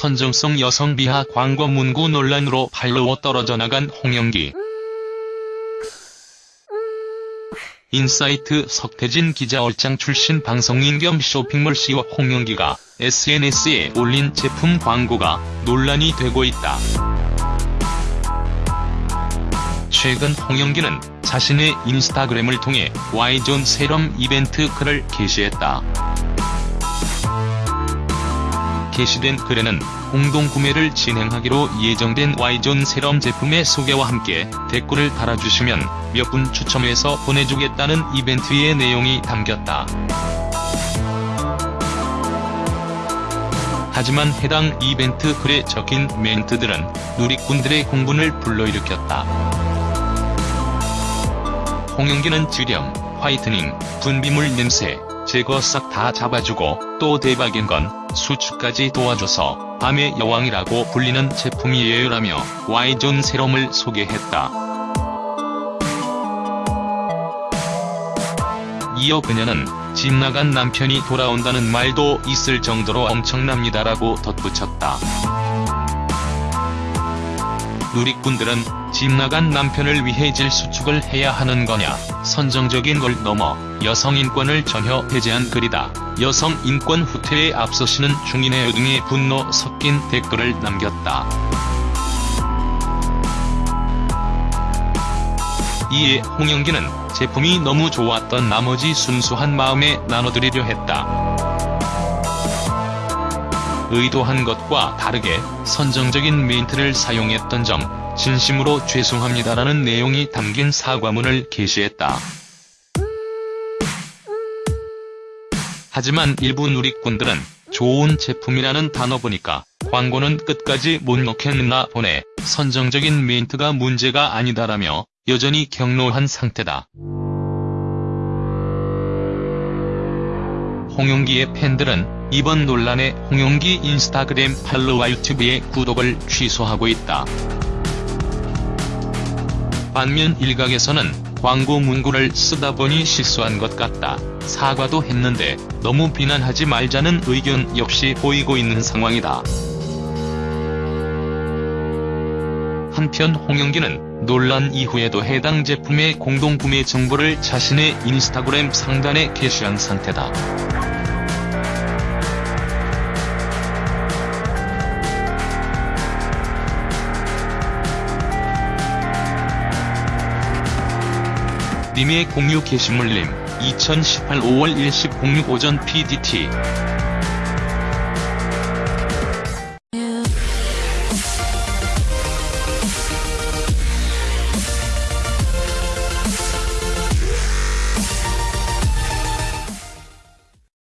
선정성 여성 비하 광고 문구 논란으로 팔로워 떨어져 나간 홍영기. 인사이트 석태진 기자 얼짱 출신 방송인 겸 쇼핑몰 CEO 홍영기가 SNS에 올린 제품 광고가 논란이 되고 있다. 최근 홍영기는 자신의 인스타그램을 통해 Y존 세럼 이벤트 글을 게시했다. 게시된 글에는 공동 구매를 진행하기로 예정된 Y존 세럼 제품의 소개와 함께 댓글을 달아주시면 몇 분 추첨해서 보내주겠다는 이벤트의 내용이 담겼다. 하지만 해당 이벤트 글에 적힌 멘트들은 누리꾼들의 공분을 불러일으켰다. 홍영기는 주렴, 화이트닝, 분비물 냄새, 제거 싹 다 잡아주고 또 대박인 건 수축까지 도와줘서 밤의 여왕이라고 불리는 제품이에요라며 Y존 세럼을 소개했다. 이어 그녀는 집 나간 남편이 돌아온다는 말도 있을 정도로 엄청납니다라고 덧붙였다. 누리꾼들은 집 나간 남편을 위해 질수축을 해야 하는 거냐, 선정적인 걸 넘어 여성 인권을 전혀 배제한 글이다. 여성 인권 후퇴에 앞서시는 중인의 등의 분노 섞인 댓글을 남겼다. 이에 홍영기는 제품이 너무 좋았던 나머지 순수한 마음에 나눠드리려 했다. 의도한 것과 다르게 선정적인 멘트를 사용했던 점 진심으로 죄송합니다라는 내용이 담긴 사과문을 게시했다. 하지만 일부 누리꾼들은 좋은 제품이라는 단어 보니까 광고는 끝까지 못 넣겠나 보네 선정적인 멘트가 문제가 아니다라며 여전히 격노한 상태다. 홍용기의 팬들은 이번 논란에 홍용기 인스타그램 팔로와 유튜브의 구독을 취소하고 있다. 반면 일각에서는 광고 문구를 쓰다 보니 실수한 것 같다. 사과도 했는데 너무 비난하지 말자는 의견 역시 보이고 있는 상황이다. 한편 홍영기는 논란 이후에도 해당 제품의 공동구매 정보를 자신의 인스타그램 상단에 게시한 상태다. 님의 공유 게시물님 2018 5월 10 06 오전 PDT